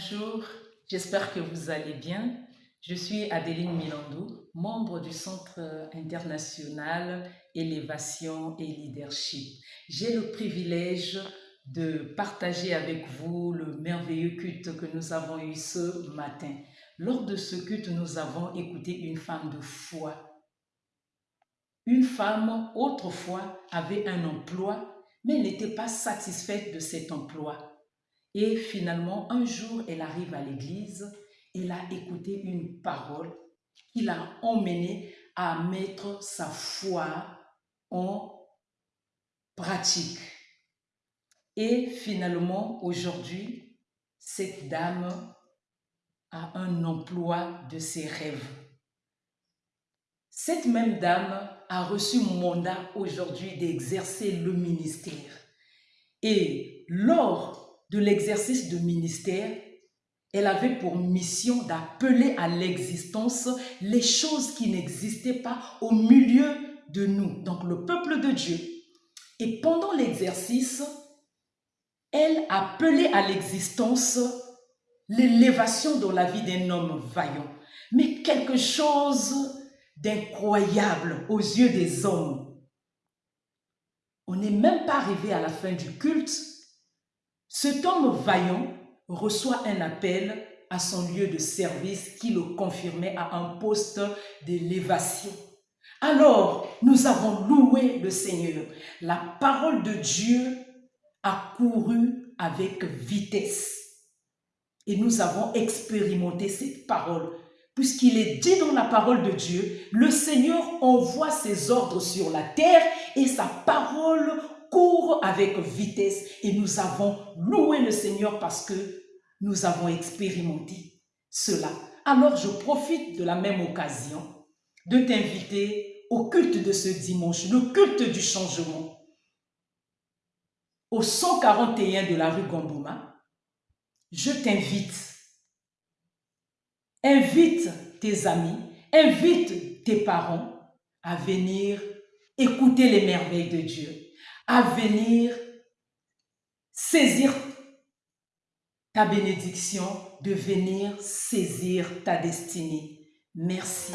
Bonjour, j'espère que vous allez bien. Je suis Adeline Milandou, membre du Centre international Élévation et Leadership. J'ai le privilège de partager avec vous le merveilleux culte que nous avons eu ce matin. Lors de ce culte, nous avons écouté une femme de foi. Une femme, autrefois, avait un emploi, mais n'était pas satisfaite de cet emploi. Et finalement, un jour, elle arrive à l'église, elle a écouté une parole qui l'a emmenée à mettre sa foi en pratique. Et finalement, aujourd'hui, cette dame a un emploi de ses rêves. Cette même dame a reçu mandat aujourd'hui d'exercer le ministère. Et lors de l'exercice de ministère, elle avait pour mission d'appeler à l'existence les choses qui n'existaient pas au milieu de nous, donc le peuple de Dieu. Et pendant l'exercice, elle appelait à l'existence l'élévation dans la vie d'un homme vaillant, mais quelque chose d'incroyable aux yeux des hommes. On n'est même pas arrivé à la fin du culte cet homme vaillant reçoit un appel à son lieu de service qui le confirmait à un poste d'élévation. Alors, nous avons loué le Seigneur. La parole de Dieu a couru avec vitesse. Et nous avons expérimenté cette parole. Puisqu'il est dit dans la parole de Dieu, le Seigneur envoie ses ordres sur la terre et sa parole court avec vitesse et nous avons loué le Seigneur parce que nous avons expérimenté cela. Alors je profite de la même occasion de t'inviter au culte de ce dimanche, le culte du changement. Au 141 de la rue Gombouma, je t'invite. Invite tes amis, invite tes parents à venir écouter les merveilles de Dieu à venir saisir ta bénédiction, de venir saisir ta destinée. Merci.